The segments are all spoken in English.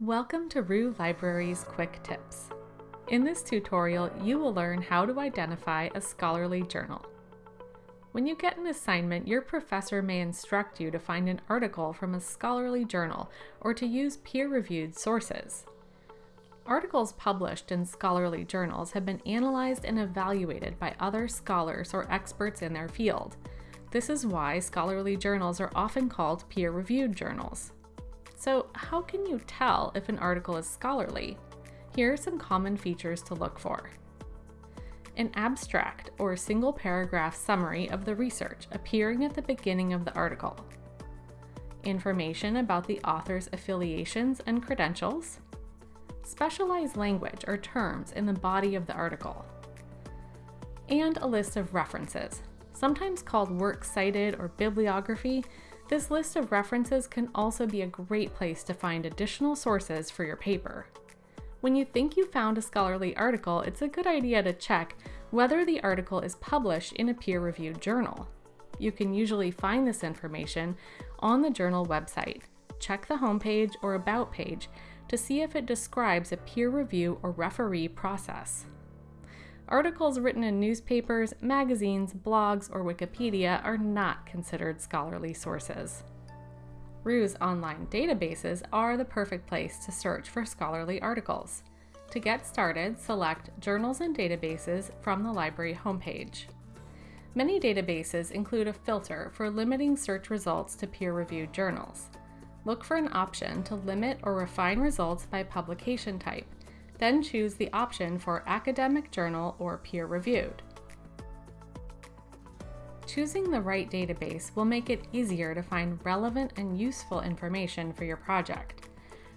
Welcome to RU Library's Quick Tips. In this tutorial, you will learn how to identify a scholarly journal. When you get an assignment, your professor may instruct you to find an article from a scholarly journal or to use peer-reviewed sources. Articles published in scholarly journals have been analyzed and evaluated by other scholars or experts in their field. This is why scholarly journals are often called peer-reviewed journals. So how can you tell if an article is scholarly? Here are some common features to look for. An abstract or single paragraph summary of the research appearing at the beginning of the article. Information about the author's affiliations and credentials. Specialized language or terms in the body of the article. And a list of references, sometimes called works cited or bibliography, this list of references can also be a great place to find additional sources for your paper. When you think you found a scholarly article, it's a good idea to check whether the article is published in a peer-reviewed journal. You can usually find this information on the journal website. Check the homepage or About page to see if it describes a peer review or referee process. Articles written in newspapers, magazines, blogs, or Wikipedia are not considered scholarly sources. RU's online databases are the perfect place to search for scholarly articles. To get started, select Journals and Databases from the library homepage. Many databases include a filter for limiting search results to peer-reviewed journals. Look for an option to limit or refine results by publication type, then choose the option for academic journal or peer-reviewed. Choosing the right database will make it easier to find relevant and useful information for your project.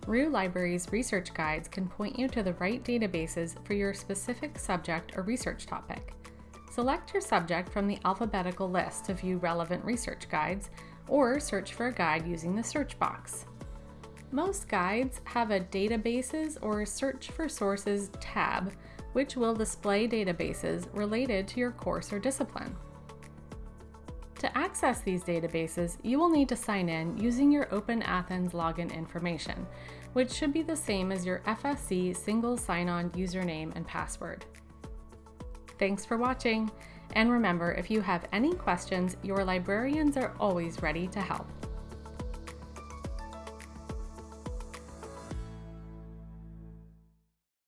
RU Library's research guides can point you to the right databases for your specific subject or research topic. Select your subject from the alphabetical list to view relevant research guides, or search for a guide using the search box. Most guides have a Databases or Search for Sources tab, which will display databases related to your course or discipline. To access these databases, you will need to sign in using your Open Athens login information, which should be the same as your FSC single sign-on username and password. Thanks for watching, and remember, if you have any questions, your librarians are always ready to help.